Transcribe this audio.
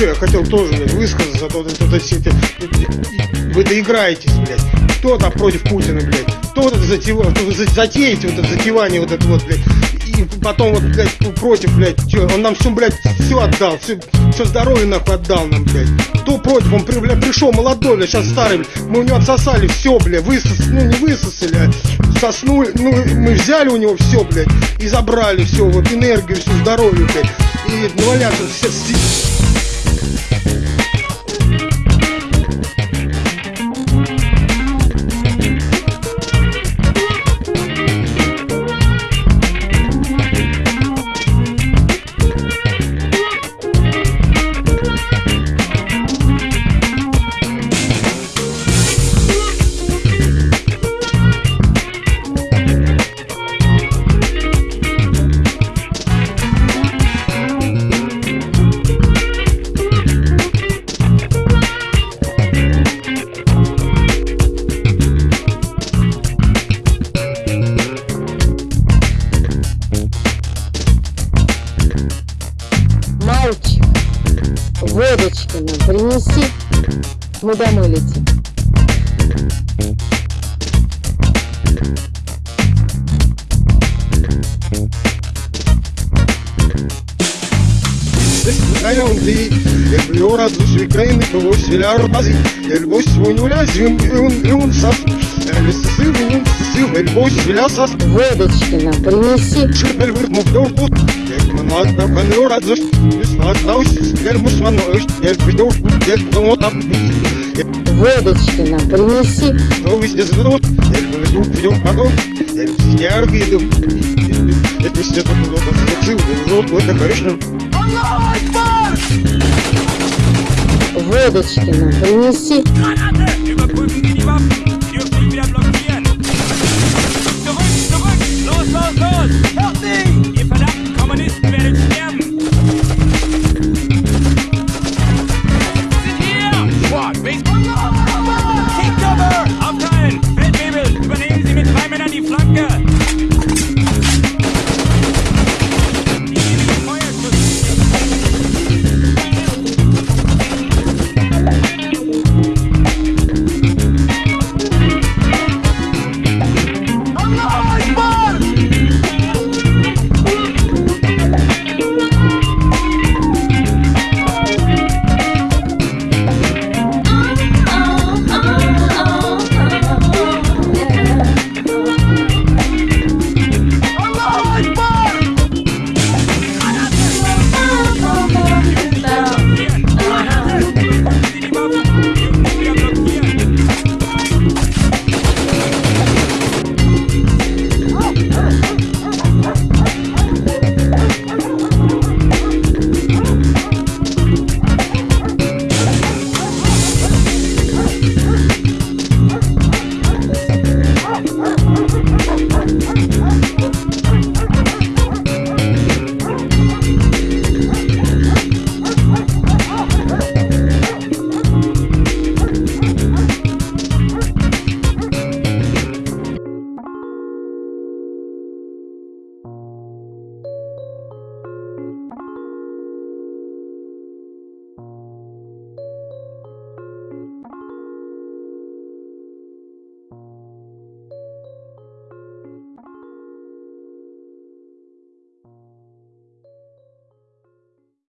что, я хотел тоже, блядь, высказаться, а то вот это все эти... Вы доиграетесь, блядь. Кто-то против Путина, блядь. Кто-то затева... затеете вот это затевание вот это вот, блядь. И потом вот, блядь, против, блядь, чё, он нам все, блядь, все отдал, все, все здоровье нахуй отдал нам, блядь. Кто против, он, блядь, пришел молодой, блядь, сейчас старый, блядь. Мы у него отсосали все, блядь, высос... ну не высосали, а соснули, ну мы взяли у него все, блядь, и забрали все, вот энергию, все здоровье, блядь. И наваляться все, принеси, мы домой летим. Ayağımdı, yapıyor adı sükreyni kavuşlar bazı Elboş oyunu lazım, ün ün saf Elbisesi ün sisi, elboş vilasas Водочки нам принеси, Şüphel bir muhtar Ekman hatta kanıyor adı Üstad naus, gel musman öş Gel нам принеси, Но везде звезд, я люблю пьем потом, я яркий дым. Это все тут много зацил, вот это конечно. водочки нам принеси,